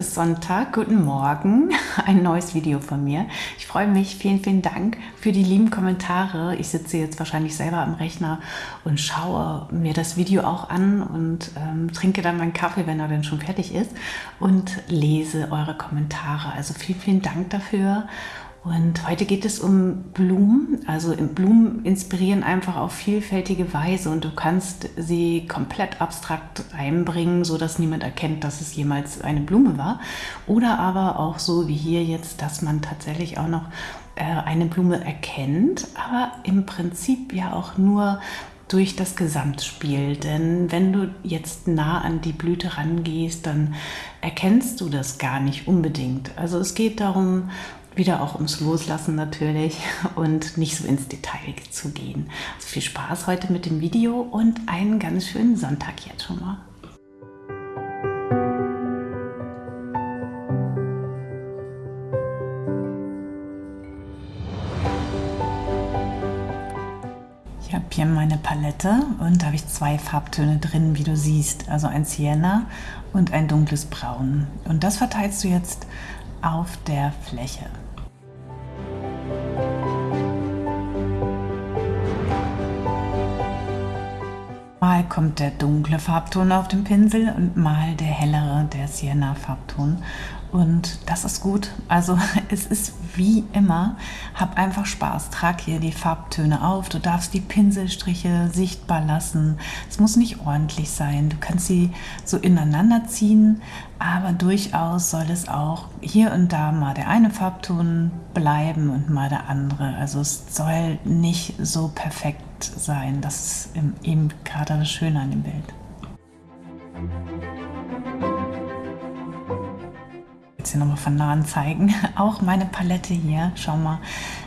Sonntag, guten Morgen, ein neues Video von mir. Ich freue mich, vielen, vielen Dank für die lieben Kommentare. Ich sitze jetzt wahrscheinlich selber am Rechner und schaue mir das Video auch an und ähm, trinke dann meinen Kaffee, wenn er dann schon fertig ist und lese eure Kommentare. Also vielen, vielen Dank dafür und heute geht es um Blumen. Also Blumen inspirieren einfach auf vielfältige Weise und du kannst sie komplett abstrakt einbringen, so dass niemand erkennt, dass es jemals eine Blume war. Oder aber auch so wie hier jetzt, dass man tatsächlich auch noch äh, eine Blume erkennt, aber im Prinzip ja auch nur durch das Gesamtspiel. Denn wenn du jetzt nah an die Blüte rangehst, dann erkennst du das gar nicht unbedingt. Also es geht darum, wieder auch ums Loslassen natürlich und nicht so ins Detail zu gehen. Also viel Spaß heute mit dem Video und einen ganz schönen Sonntag jetzt schon mal. Ich habe hier meine Palette und da habe ich zwei Farbtöne drin, wie du siehst. Also ein Sienna und ein dunkles Braun. Und das verteilst du jetzt auf der Fläche. Kommt der dunkle Farbton auf dem Pinsel und mal der hellere, der Sienna-Farbton. Und das ist gut. Also es ist wie immer, hab einfach Spaß. Trag hier die Farbtöne auf. Du darfst die Pinselstriche sichtbar lassen. Es muss nicht ordentlich sein. Du kannst sie so ineinander ziehen, aber durchaus soll es auch hier und da mal der eine Farbton bleiben und mal der andere. Also es soll nicht so perfekt sein. Das ist eben gerade das Schöne an dem Bild. Jetzt hier nochmal von nahen zeigen. Auch meine Palette hier, schau mal,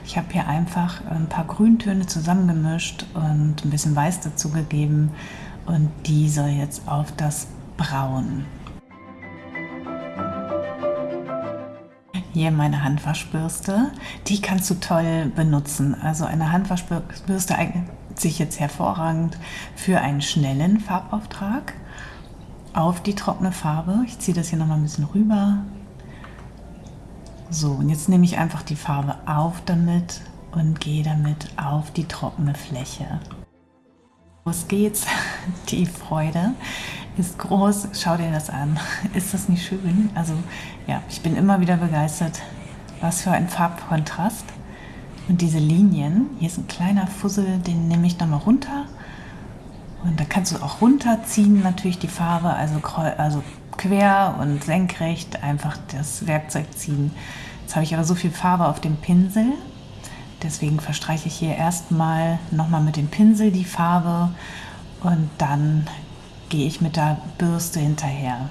ich habe hier einfach ein paar Grüntöne zusammengemischt und ein bisschen Weiß dazugegeben und die soll jetzt auf das Braun. Hier meine Handwaschbürste, die kannst du toll benutzen. Also eine Handwaschbürste eignet sich jetzt hervorragend für einen schnellen Farbauftrag auf die trockene Farbe. Ich ziehe das hier noch mal ein bisschen rüber. So, und jetzt nehme ich einfach die Farbe auf damit und gehe damit auf die trockene Fläche. Los geht's. Die Freude ist groß. Schau dir das an. Ist das nicht schön? Also ja, ich bin immer wieder begeistert. Was für ein Farbkontrast. Und diese Linien, hier ist ein kleiner Fussel, den nehme ich nochmal runter. Und da kannst du auch runterziehen, natürlich die Farbe, also, also quer und senkrecht einfach das Werkzeug ziehen. Jetzt habe ich aber so viel Farbe auf dem Pinsel, deswegen verstreiche ich hier erstmal nochmal mit dem Pinsel die Farbe und dann gehe ich mit der Bürste hinterher.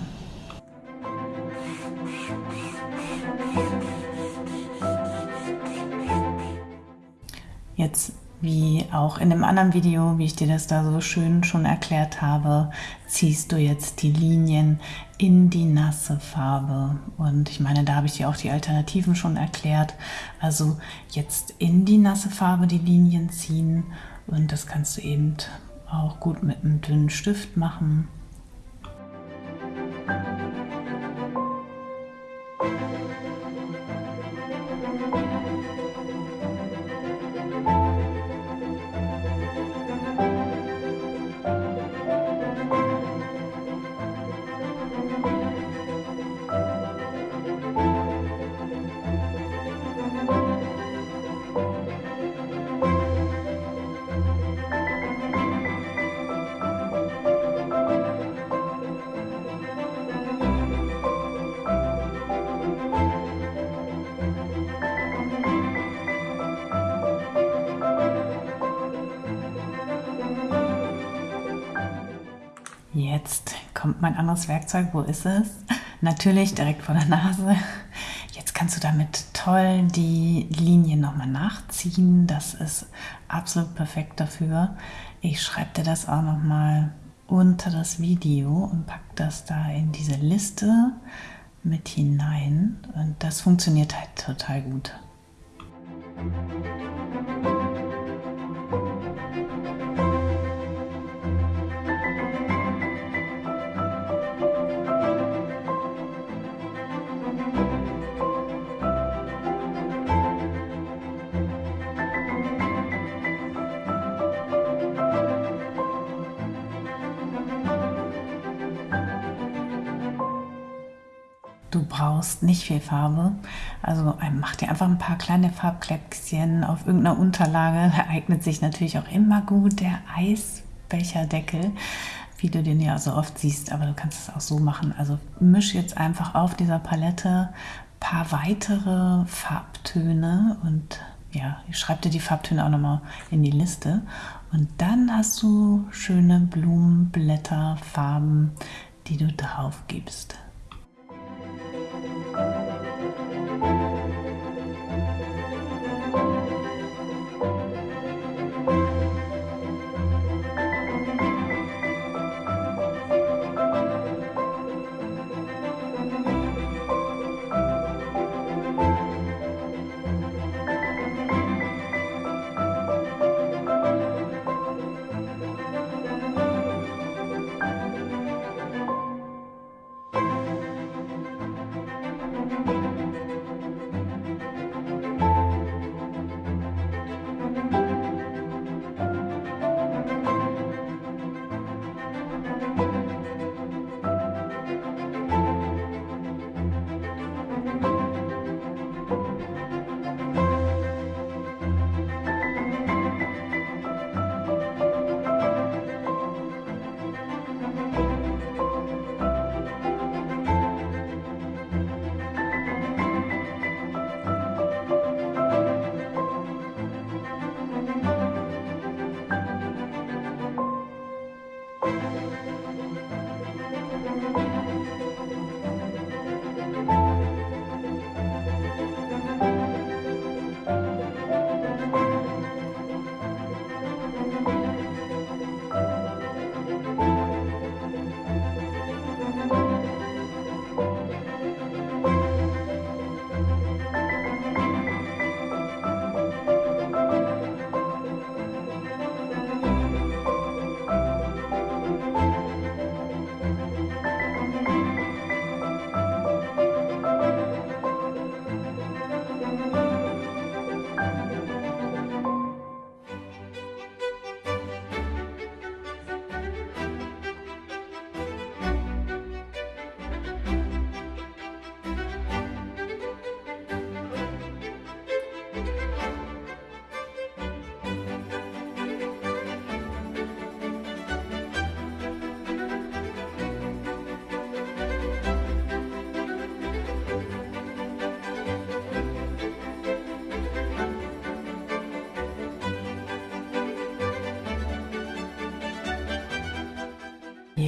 Jetzt wie auch in dem anderen Video, wie ich dir das da so schön schon erklärt habe, ziehst du jetzt die Linien in die nasse Farbe. Und ich meine, da habe ich dir auch die Alternativen schon erklärt. Also jetzt in die nasse Farbe die Linien ziehen und das kannst du eben auch gut mit einem dünnen Stift machen. Jetzt kommt mein anderes Werkzeug. Wo ist es? Natürlich direkt vor der Nase. Jetzt kannst du damit toll die Linien nochmal nachziehen. Das ist absolut perfekt dafür. Ich schreibe dir das auch nochmal unter das Video und pack das da in diese Liste mit hinein. Und das funktioniert halt total gut. Brauchst nicht viel Farbe. Also mach dir einfach ein paar kleine Farbkleckschen auf irgendeiner Unterlage. Da eignet sich natürlich auch immer gut der Eisbecherdeckel, wie du den ja so oft siehst. Aber du kannst es auch so machen. Also misch jetzt einfach auf dieser Palette ein paar weitere Farbtöne und ja, ich schreibe dir die Farbtöne auch nochmal in die Liste. Und dann hast du schöne Blumenblätter, Farben, die du drauf gibst. thank you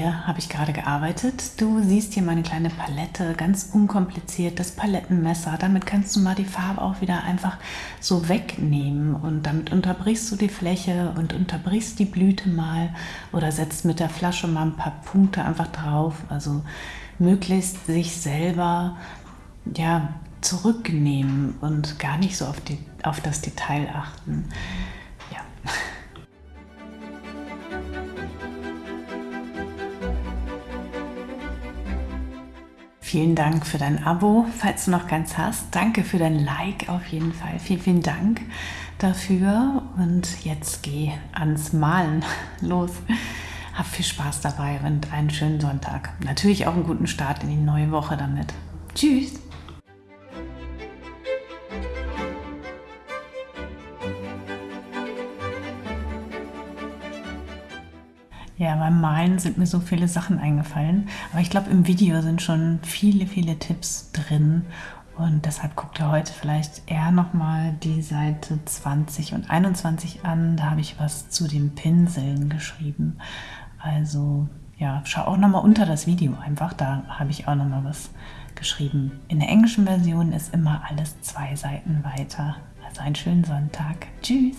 Hier habe ich gerade gearbeitet. Du siehst hier meine kleine Palette, ganz unkompliziert, das Palettenmesser. Damit kannst du mal die Farbe auch wieder einfach so wegnehmen und damit unterbrichst du die Fläche und unterbrichst die Blüte mal oder setzt mit der Flasche mal ein paar Punkte einfach drauf. Also möglichst sich selber ja, zurücknehmen und gar nicht so auf, die, auf das Detail achten. Vielen Dank für dein Abo, falls du noch keins hast. Danke für dein Like auf jeden Fall. Vielen, vielen Dank dafür. Und jetzt geh ans Malen los. Hab viel Spaß dabei und einen schönen Sonntag. Natürlich auch einen guten Start in die neue Woche damit. Tschüss! Ja, beim Malen sind mir so viele Sachen eingefallen. Aber ich glaube, im Video sind schon viele, viele Tipps drin. Und deshalb guckt ihr heute vielleicht eher nochmal die Seite 20 und 21 an. Da habe ich was zu den Pinseln geschrieben. Also ja, schau auch nochmal unter das Video einfach. Da habe ich auch nochmal was geschrieben. In der englischen Version ist immer alles zwei Seiten weiter. Also einen schönen Sonntag. Tschüss.